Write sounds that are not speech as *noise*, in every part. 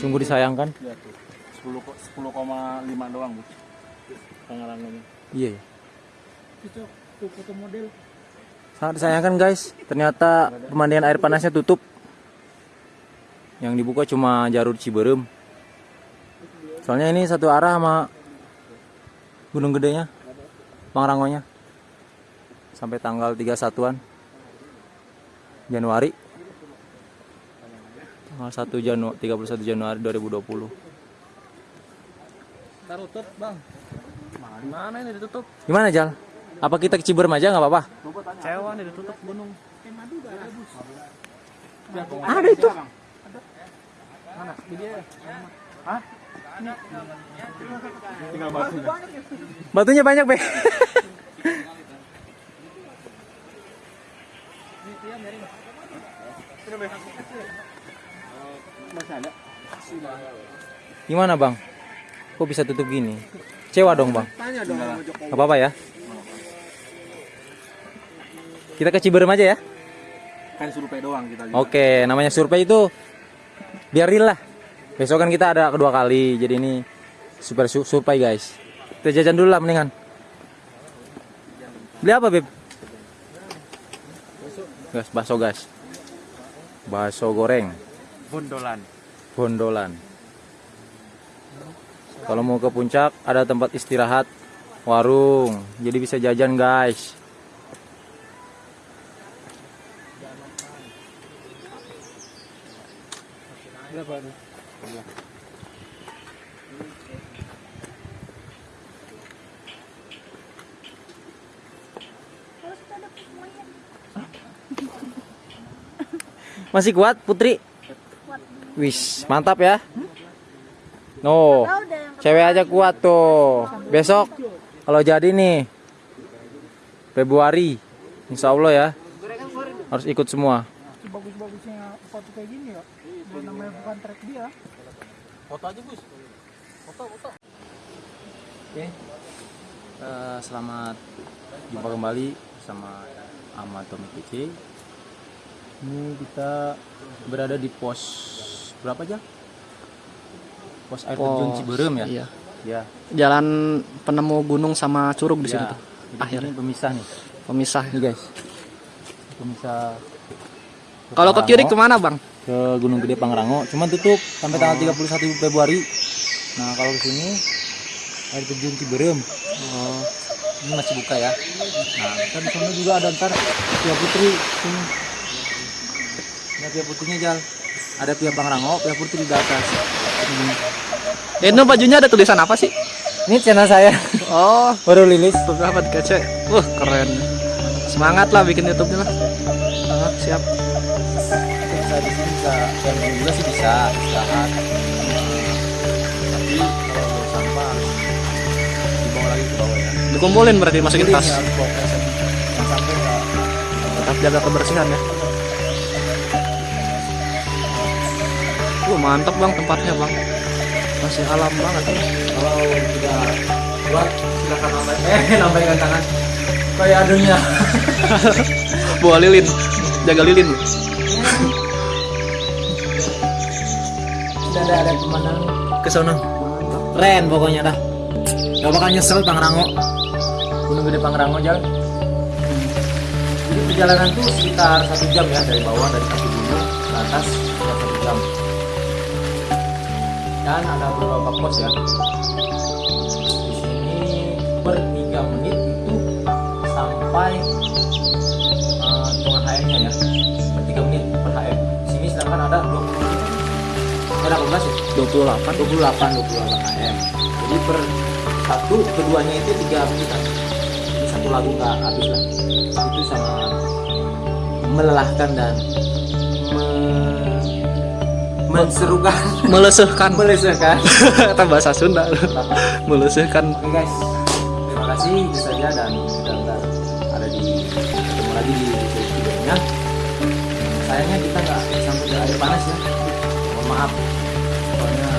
Sungguh disayangkan. Ya tuh. 10 ko- 10,5 doang, Bu. Pengerangannya. Iya. Itu tuh foto model. Sangat disayangkan guys. Ternyata pemandian air panasnya tutup. Yang dibuka cuma jalur Ciberem. Soalnya ini satu arah sama Gunung Gedenya, Pangrangonya. Sampai tanggal 31-an Januari. Tanggal 1 Januari 31 Januari 2020. Taruh tutup, Bang. Mana ini ditutup? Gimana Jal? Apa kita ke Ciberem aja nggak apa-apa? Cewa nih ditutup gunung. Ada itu. Mana? Di dia. Hah? Tinggal batunya. Batunya banyak, Be. Masih ada. Gimana, Bang? Kok bisa tutup gini? Cewa dong, Bang. Tanya dong sama Jokowi. Gak apa-apa ya. Kita ke Ciberem aja ya. Kan survei doang kita juga. Oke, namanya survei itu biar real lah. Besok kan kita ada kedua kali, jadi ini super su- survei guys. Kita jajan dulu lah mendingan. Beli apa beb? Gas, bakso gas. Bakso goreng, Bondolan. bondolan. Kalau mau ke puncak ada tempat istirahat, warung, jadi bisa jajan guys. Masih kuat Putri? Wis, mantap ya. No, cewek aja kuat tuh. Besok kalau jadi nih Februari, Insya Allah ya harus ikut semua. Bagus-bagusnya foto kayak gini ya. Bukan namanya bukan track dia. Foto aja, Gus. Foto, foto. Oke, Eh, selamat jumpa kembali sama Ahmad Tommy PC. Ini kita berada di pos berapa aja? Pos air terjun Ciberem ya? Iya. Ya. Jalan penemu gunung sama curug di ya. situ tuh. Jadi Akhirnya. pemisah nih. Pemisah. Nih guys. Pemisah. Kalau ke kiri ke mana bang? ke Gunung Gede Pangrango, cuman tutup sampai tanggal 31 Februari. Nah, kalau ke sini air terjun Ciberem. Oh, Ini masih buka ya. Nah, kan sana juga ada ntar Pia Putri sini. Ini Pia Putrinya Jal. Ada Pia Pangrango, Pia Putri di atas. Ini. Eh, itu bajunya ada tulisan apa sih? Ini channel saya Oh, *laughs* baru rilis. beberapa kece. Wah, keren. Semangat lah bikin YouTube-nya lah. Ah, siap. Bisa di sini bisa yang juga sih bisa istirahat. Tapi kalau sampah dibawa lagi ke bawah ya. Dikumpulin berarti masukin tas. nggak Tetap jaga kebersihan ya. Wah, mantap bang tempatnya bang. Masih alam banget. kalau tidak kuat silakan nambah eh nambahkan tangan. Kayak adunya. *laughs* Bawa lilin, jaga lilin. tidak ada ada pemandangan. Ke sana. Keren pokoknya dah. Gak bakal nyesel Pangrango. Gunung Gede Pangrango jalan jadi perjalanan tuh sekitar satu jam ya dari bawah dari kaki gunung ke atas sekitar satu jam dan ada beberapa pos ya. Di sini per 3 menit itu sampai eh, hitungan HM nya ya. Per 3 menit per HM di sini sedangkan ada 20 menit. Ada 18 ya 28. 28 28 AM jadi per satu keduanya itu tiga menitan jadi satu lagu nggak habis lah. Itu sangat melelahkan dan menserukan Melesehkan. melesahkan Kata *laughs* bahasa Sunda. Melesehkan. oke guys. Terima kasih. Itu saja dan kita ada di ketemu lagi di videonya sayangnya kita nggak sampai ke air panas ya. Mohon maaf. Soalnya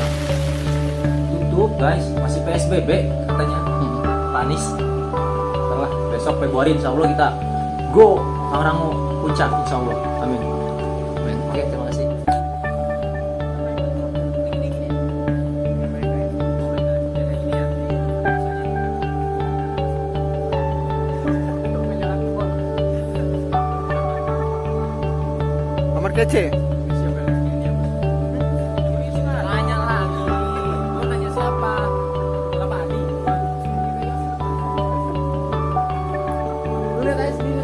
tutup guys. Masih PSBB katanya. Panis. Setelah besok Februari insya Allah kita go Pangrango puncak insya Allah. Amin kece. Nanya lagi. Mau nanya siapa? Bapak sendiri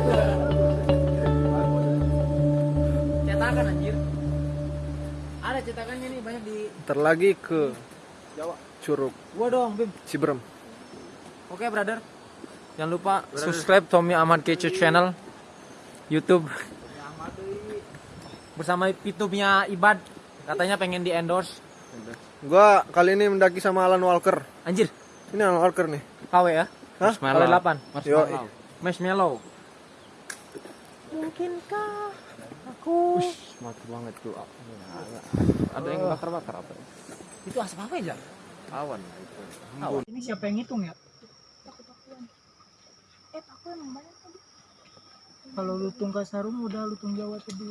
tuh. Cetakan anjir. Ada cetakannya nih banyak di Ntar lagi ke Jawa. Curug Gua dong, Bim. Ciberem. Oke, brother. Jangan lupa subscribe Tommy Ahmad Kece channel YouTube. Bersama YouTube-nya Ibad. Katanya pengen di endorse. Gua kali ini mendaki sama Alan Walker. Anjir, Ini Alan Walker nih. KW ya? Hah? KW 8. Yo, Marshmallow. Mungkinkah aku mati banget tuh. Ada yang bakar-bakar apa? Itu asap apa ya? Awan. Ini siapa yang ngitung ya? Eh. Kalau lutung Kasarum udah lutung Jawa tadi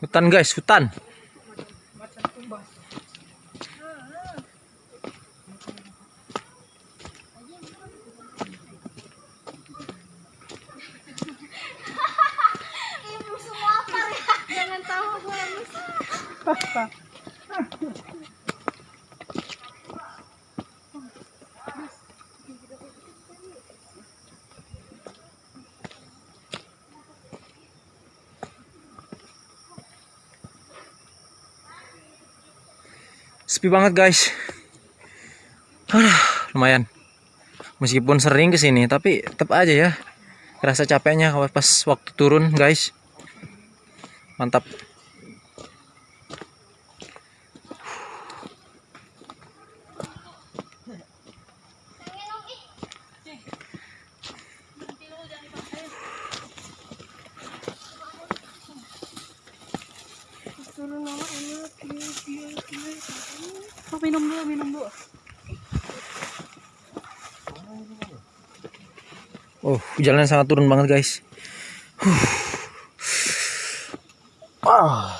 Hutan guys, hutan. Sepi banget guys. Aduh, lumayan. Meskipun sering ke sini, tapi tetap aja ya. Rasa capeknya pas waktu turun guys. Mantap. Minum dulu, minum dulu. Oh, jalan sangat turun banget guys. Huh. Ah.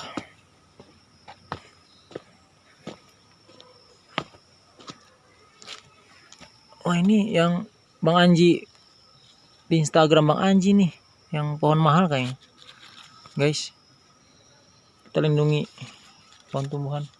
Oh ini yang Bang Anji di Instagram Bang Anji nih, yang pohon mahal kayaknya, guys. Kita lindungi pohon tumbuhan.